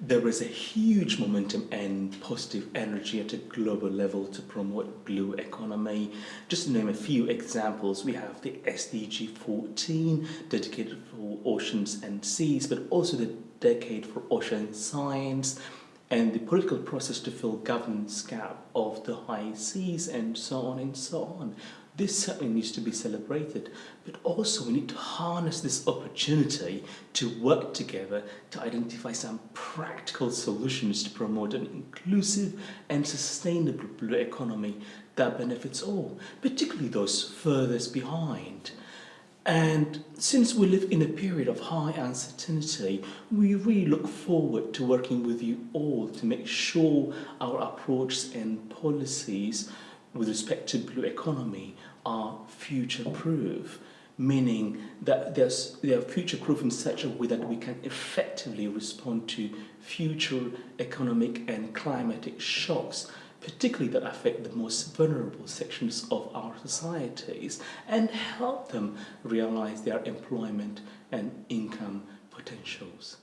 there is a huge momentum and positive energy at a global level to promote blue economy. Just to name a few examples, we have the SDG 14 dedicated for oceans and seas, but also the decade for ocean science and the political process to fill governance gap of the high seas and so on and so on. This certainly needs to be celebrated, but also we need to harness this opportunity to work together to identify some practical solutions to promote an inclusive and sustainable blue economy that benefits all, particularly those furthest behind. And since we live in a period of high uncertainty, we really look forward to working with you all to make sure our approaches and policies with respect to blue economy are future-proof, meaning that they are future-proof in such a way that we can effectively respond to future economic and climatic shocks, particularly that affect the most vulnerable sections of our societies, and help them realize their employment and income potentials.